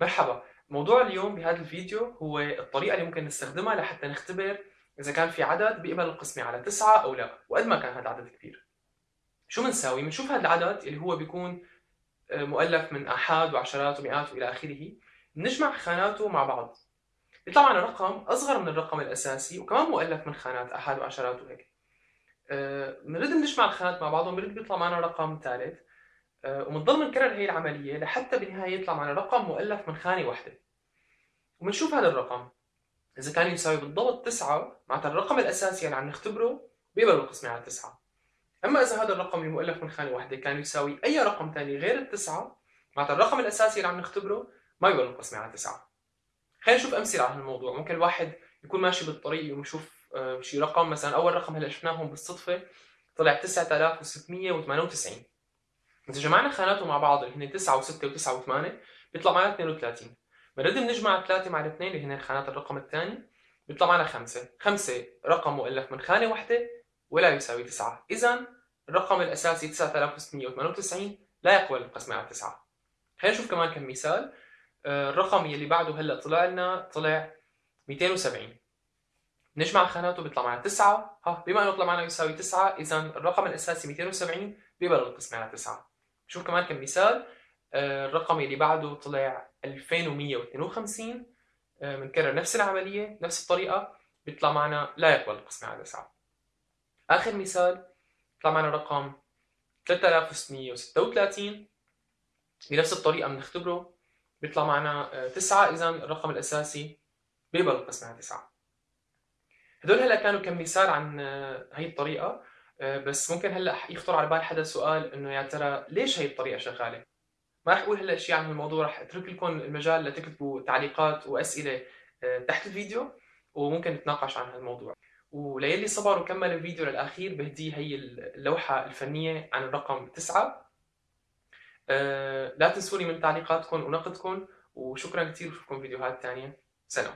مرحبا. موضوع اليوم بهذا الفيديو هو الطريقة اللي ممكن نستخدمها لحتى نختبر إذا كان في عدد بيقبل القسمة على تسعة أو لا وقد ما كان هذا العدد كبير. شو بنساوي؟ بنشوف هذا العدد اللي هو بيكون آه، مؤلف من آحاد وعشرات ومئات وإلى آخره. بنجمع خاناته مع بعض. بيطلع معنا رقم أصغر من الرقم الأساسي وكمان مؤلف من خانات آحاد وعشرات وهيك. آه، بنرد نجمع الخانات مع بعضهم بنرد بيطلع معنا رقم ثالث. آه، وبنضل بنكرر هي العملية لحتى بالنهاية يطلع معنا رقم مؤلف من خانة واحدة. وبنشوف هذا الرقم. إذا كان يساوي بالضبط 9 معناتها الرقم الأساسي اللي عم نختبره بيقبل القسمة على 9 أما إذا هذا الرقم المؤلف من خانة واحدة كان يساوي أي رقم ثاني غير التسعة معناتها الرقم الأساسي اللي عم نختبره ما يقبل القسمة على 9 خلينا نشوف أمثلة على هالموضوع. ممكن الواحد يكون ماشي بالطريق ويشوف آه، شي رقم مثلا أول رقم هلا شفناهم بالصدفة طلع 9698 إذا جمعنا خاناته مع بعض اللي هن 9 و6 و9 و8 بيطلع معنا 32 بنرد بنجمع 3 مع الاثنين اللي هن خانات الرقم الثاني بيطلع معنا 5 5 رقم مؤلف من خانة واحدة ولا يساوي 9 إذا الرقم الأساسي 9698 لا يقبل القسمة على 9 خلينا نشوف كمان كم مثال. آه، الرقم يلي بعده هلأ طلع لنا طلع 270 نجمع خاناته بيطلع معنا 9 ها بما إنه طلع معنا يساوي 9 اذا الرقم الأساسي 270 بيقبل القسمة على 9 شوف كمان كم مثال آه، الرقم اللي بعده طلع 2152 بنكرر نفس العملية نفس الطريقة بيطلع معنا لا يقبل القسمة على 9 آخر مثال طلع معنا رقم 3636 بنفس الطريقة بنختبره بيطلع معنا 9 إذا الرقم الأساسي بيقبل القسمة على 9 هدول هلأ كانوا كم مثال عن آه، هي الطريقة. آه، بس ممكن هلأ يخطر على بال حدا سؤال إنه يا ترى ليش هي الطريقة شغالة؟ ما رح أقول هلأ شيء عن الموضوع رح أترك لكم المجال لتكتبوا تعليقات وأسئلة آه، تحت الفيديو وممكن نتناقش عن هالموضوع. وليلي صبر وكمل الفيديو للآخير بهديه هي اللوحة الفنية عن الرقم 9 لا تنسوني من تعليقاتكم ونقدكم وشكرا كثير بشوفكم فيديوهات ثانية سلام.